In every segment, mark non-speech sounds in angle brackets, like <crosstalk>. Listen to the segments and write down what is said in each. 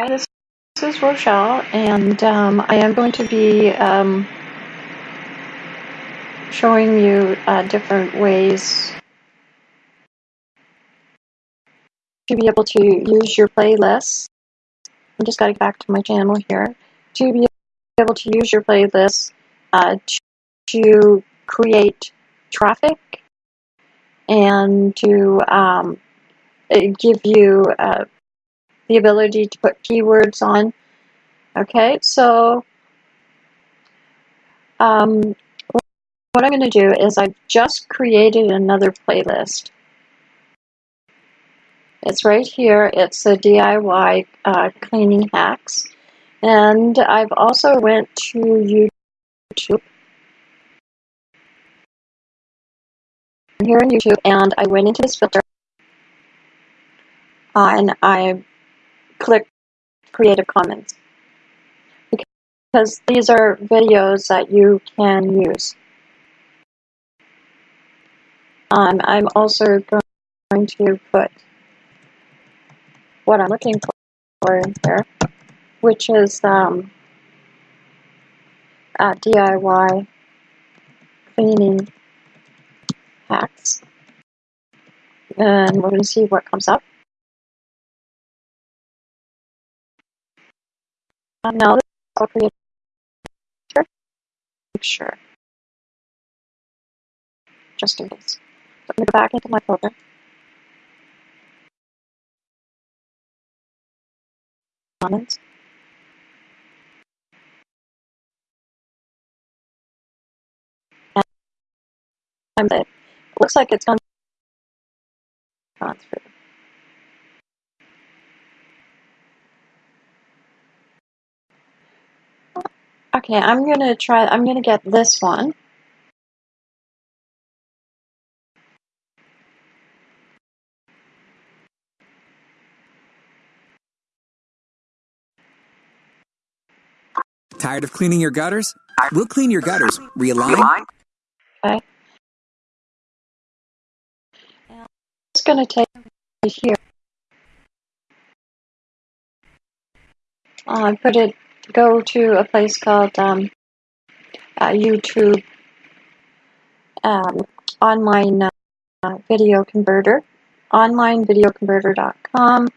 Hi, this is Rochelle, and um, I am going to be um, showing you uh, different ways to be able to use your playlists. I'm just getting back to my channel here. To be able to use your playlists uh, to create traffic and to um, give you uh, the ability to put keywords on. Okay, so um, what I'm going to do is I've just created another playlist. It's right here. It's a DIY uh, cleaning hacks. And I've also went to YouTube. I'm here on YouTube, and I went into this filter, uh, and I clicked Creative Commons because these are videos that you can use. Um, I'm also going to put what I'm looking for in here, which is um, DIY cleaning hacks. And we're going to see what comes up. Um, now, this I'll create a picture, just in case. So I'm going to go back into my folder. Comments. And it looks like it's gone through. Okay, I'm going to try, I'm going to get this one. Tired of cleaning your gutters? We'll clean your gutters. Realign. Okay. It's going to take me here. Uh, put it, go to a place called um, uh, YouTube um, online uh, video converter, onlinevideoconverter.com,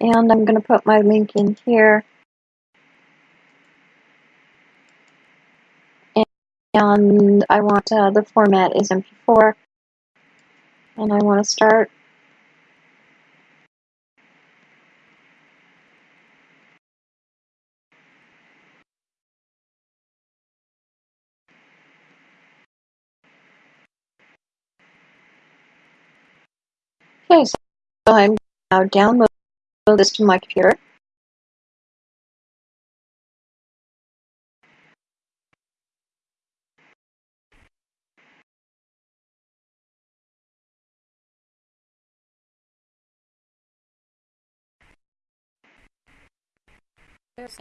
and I'm going to put my link in here. And I want uh, the format is MP4, and I want to start. Okay, so I'm now download this to my computer. It's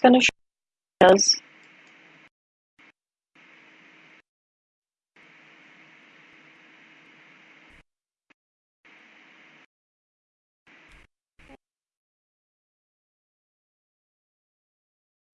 going to show us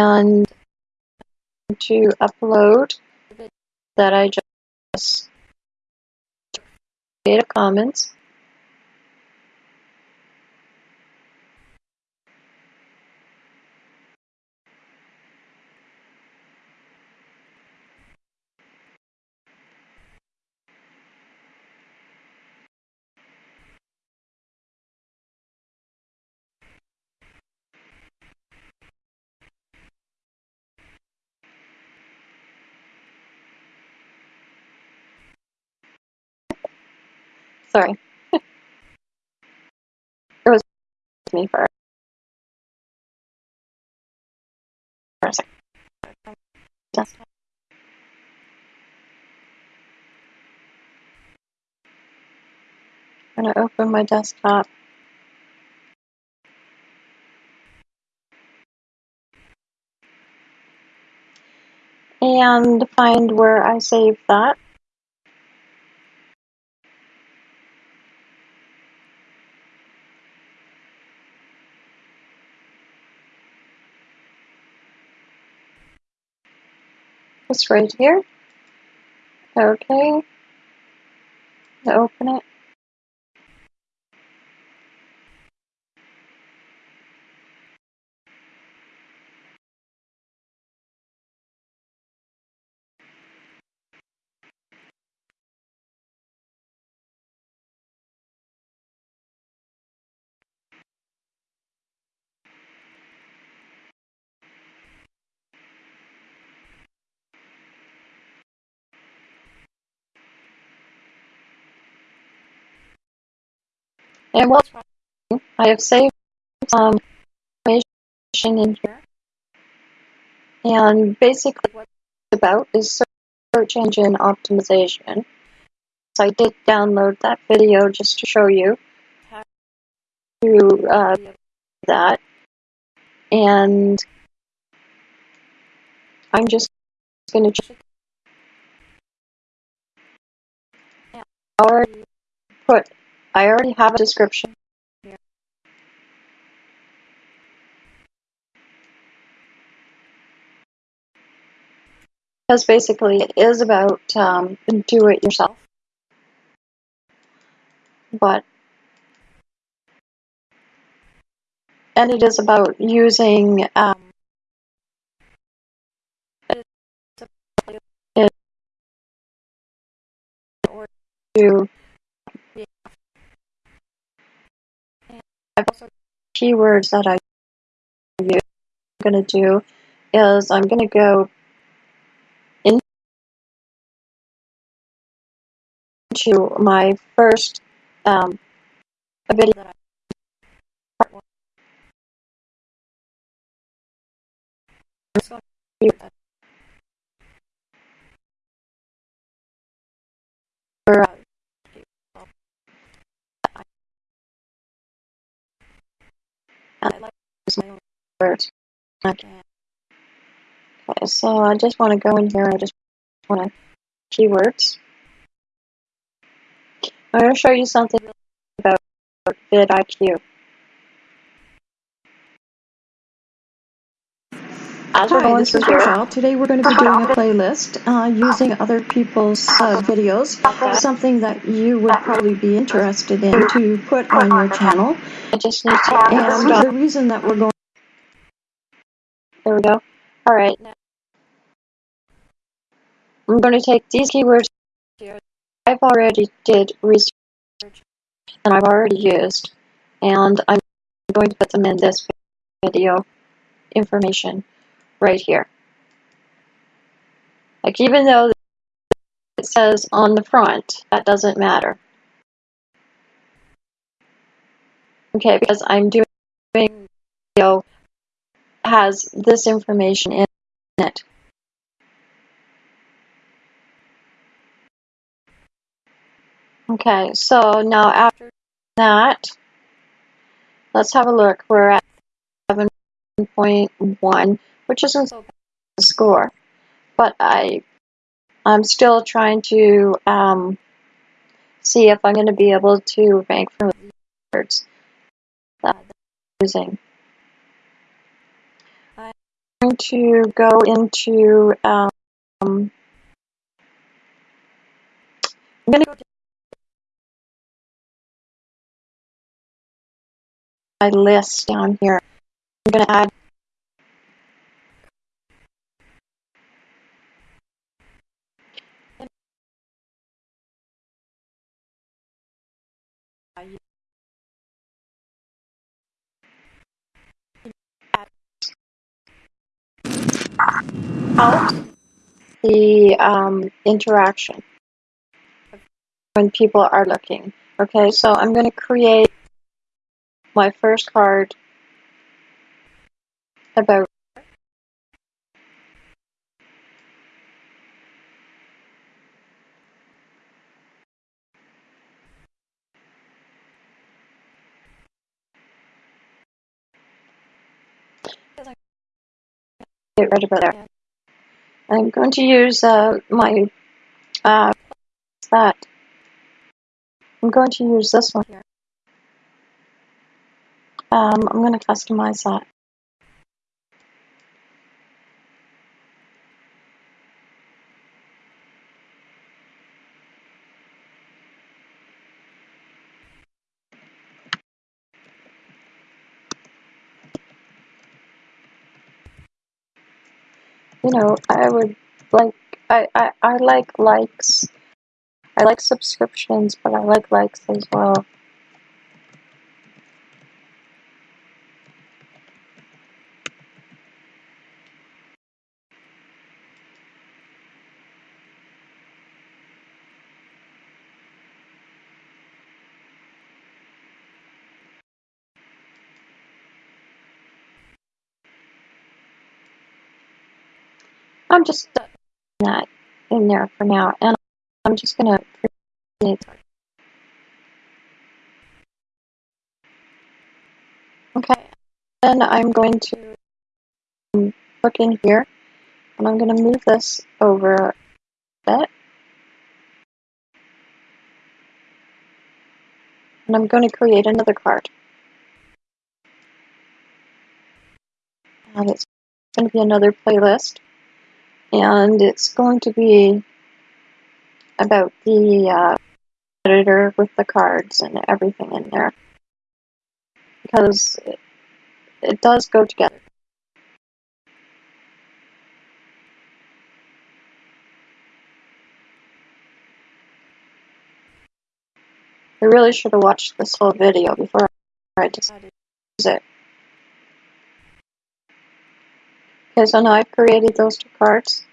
and to upload that I just Creative Commons. Sorry. <laughs> it was me for a second. I'm gonna open my desktop. And find where I saved that. It's right here. Okay. Open it. And wrong? I have saved some information in here. And basically what it's about is search engine optimization. So I did download that video just to show you how to uh, do that. And I'm just going to check. I already put, I already have a description. Because basically it is about um, do it yourself. But and it is about using um, to I've also keywords that I use. I'm going to do is I'm going to go into my first um, video that I part one. I'm just going to do that. For, uh, and I like to use my Okay. so I just want to go in here. I just want to keywords. I'm going to show you something about vidIQ. As we're Hi, this is Rochelle. Today we're going to be doing a <laughs> playlist uh, using other people's uh, videos, something that you would probably be interested in to put on your channel. I just need to And the reason that we're going There we go. All right. Now, I'm going to take these keywords here. I've already did research and I've already used, and I'm going to put them in this video information right here. Like even though it says on the front, that doesn't matter. Okay, because I'm doing video has this information in it. Okay, so now after that, let's have a look. We're at 7.1, which isn't so bad a score, but I, I'm still trying to um, see if I'm going to be able to rank for the words that I'm using. Going to go into, um, I'm going to go my list down here. I'm going to add out the um, interaction when people are looking. Okay, so I'm going to create my first card about it right about there. I'm going to use uh, my uh, that. I'm going to use this one here. Um, I'm going to customize that. You know, I would like, I, I, I like likes. I like subscriptions, but I like likes as well. I'm just that in there for now, and I'm just going to create. Okay, then I'm going to um, look in here, and I'm going to move this over a bit. And I'm going to create another card. And it's going to be another playlist. And it's going to be about the uh, editor with the cards and everything in there. Because it, it does go together. I really should have watched this whole video before I decided to use it. So now I've created those two cards.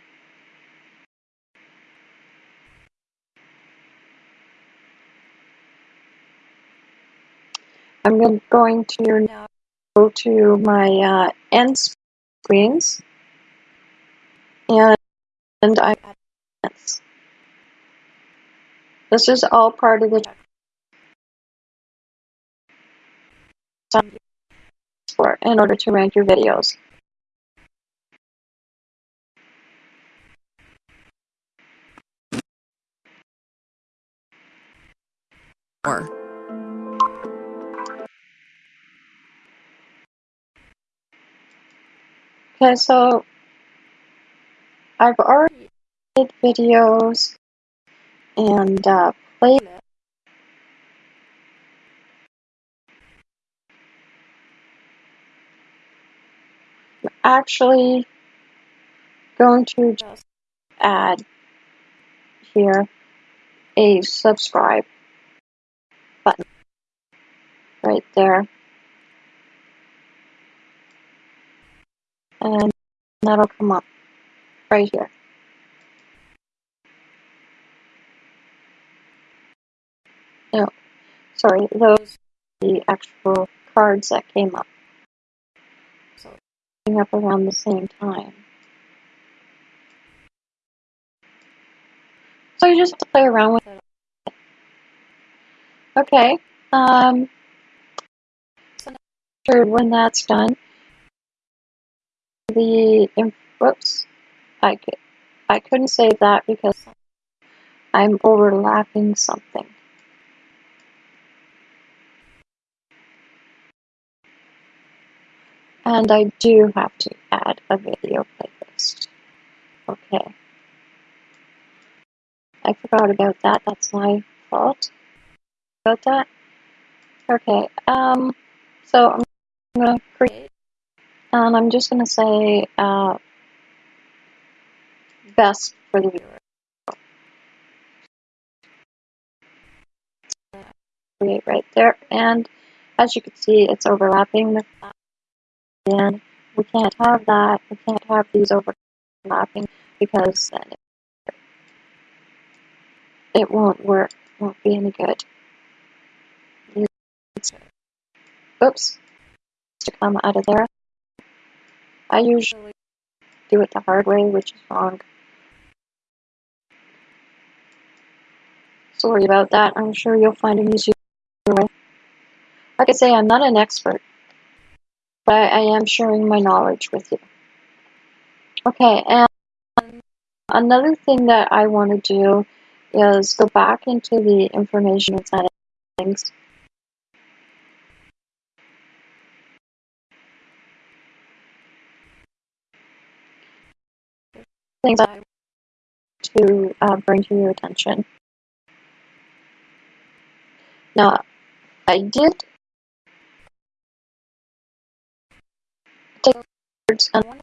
I'm going to now go to my uh, end screens and, and I this is all part of the for in order to rank your videos. Okay, so I've already made videos and uh, playlists. I'm actually going to just add here a subscribe right there. And that'll come up right here. No, sorry, those are the actual cards that came up. So came up around the same time. So you just have to play around with it. Okay. Um, after when that's done, the whoops, I could I couldn't save that because I'm overlapping something. And I do have to add a video playlist. Okay. I forgot about that. That's my fault. About that. Okay. Um. So I'm gonna create, and I'm just gonna say uh, best for the viewer. Create right there, and as you can see, it's overlapping the and we can't have that. We can't have these overlapping because then it, it won't work. Won't be any good. oops, to come out of there. I usually do it the hard way, which is wrong. Sorry about that. I'm sure you'll find an easier way. Like I say, I'm not an expert, but I am sharing my knowledge with you. Okay, and another thing that I want to do is go back into the information settings. Things I want to uh, bring to your attention. Now, I did take words, and one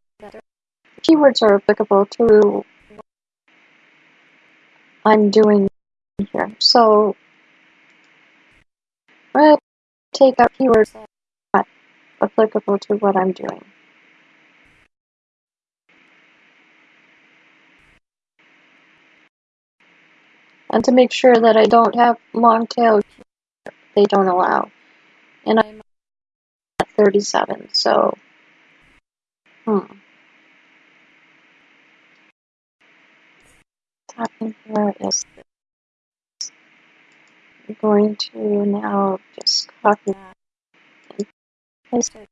keywords are applicable to what I'm doing here. So, I'm going to take out keywords that are applicable to what I'm doing. And to make sure that I don't have long tail, they don't allow. And I'm at 37, so, hmm. What's happening here is this. I'm going to now just copy that and paste it.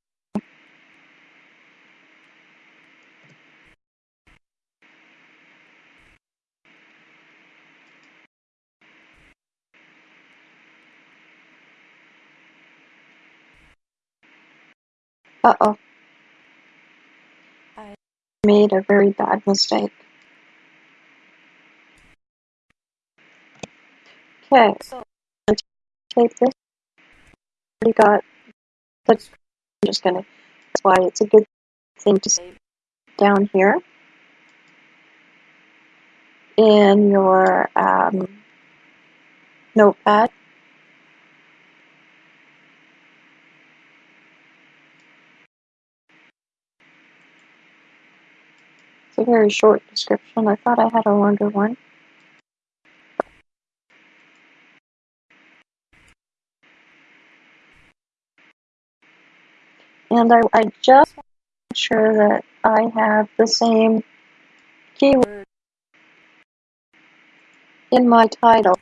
Uh-oh. I made a very bad mistake. Okay, so take this. Already got the. I'm just gonna. That's why it's a good thing to save down here in your um, notepad. It's a very short description. I thought I had a longer one. And I, I just want to make sure that I have the same keyword in my title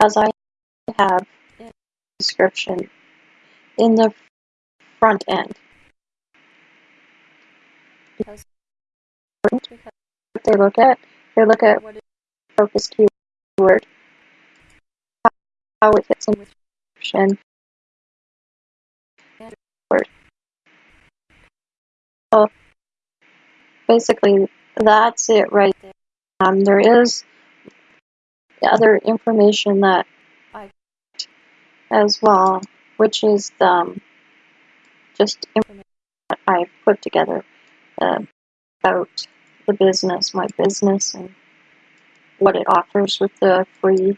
as I have in the description in the front end. Because what they look at, they look at what is the focus keyword, how it fits in with the description, and word. So basically, that's it right there. Um, there is other information that I as well, which is um, just information that I put together uh, about the business, my business, and what it offers with the free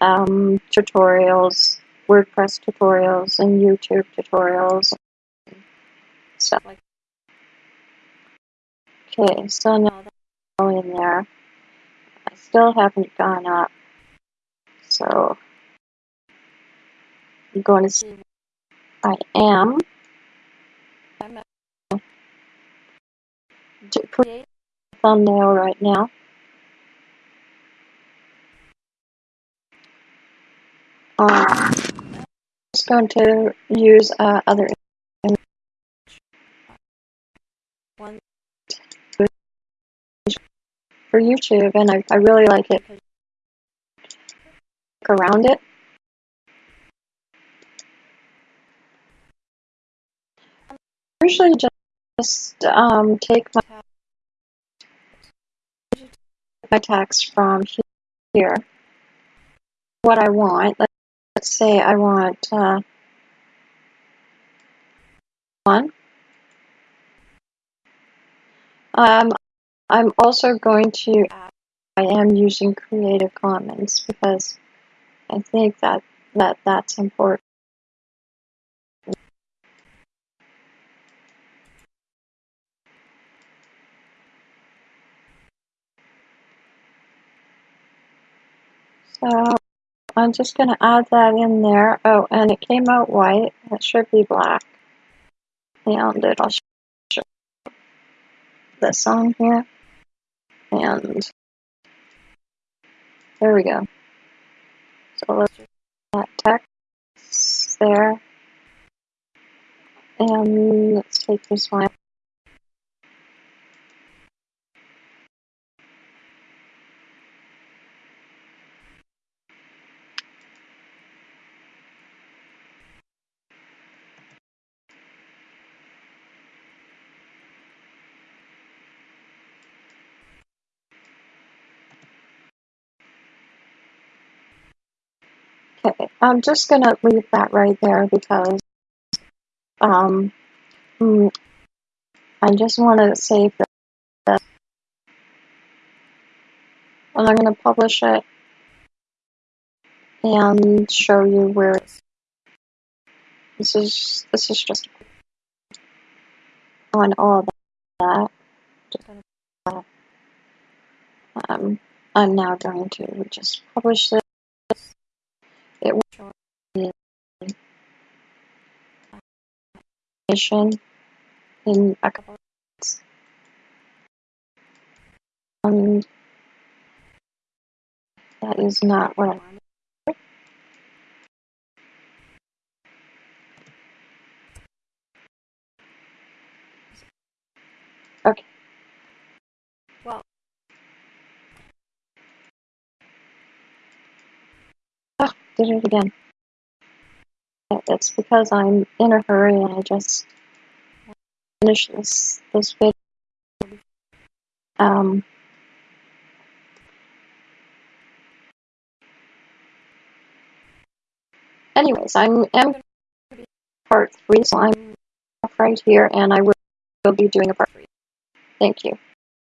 um, tutorials, WordPress tutorials, and YouTube tutorials, and stuff like that. Okay, so now that's all in there. I still haven't gone up, so I'm going to see I am. I'm to create thumbnail right now. Um, I'm just going to use uh, other one for YouTube, and I, I really like it. Look around it. Usually just um, take my my text from here. What I want. Let's say I want uh, one. Um, I'm also going to I am using Creative Commons because I think that, that that's important. So I'm just going to add that in there. Oh, and it came out white. It should be black. And it'll show this on here. And there we go. So let's that text there. And let's take this one. Okay, I'm just gonna leave that right there because um, mm, I just want to save this, and I'm gonna publish it and show you where it's. This is this is just on all that. Um, I'm now going to just publish this. It will show in a couple of minutes. And that is not what I wanted. Okay. Did it again. It's because I'm in a hurry and I just finish this this video. Um. Anyways, I'm am going to be part three, so I'm right here, and I will, will be doing a part three. Thank you.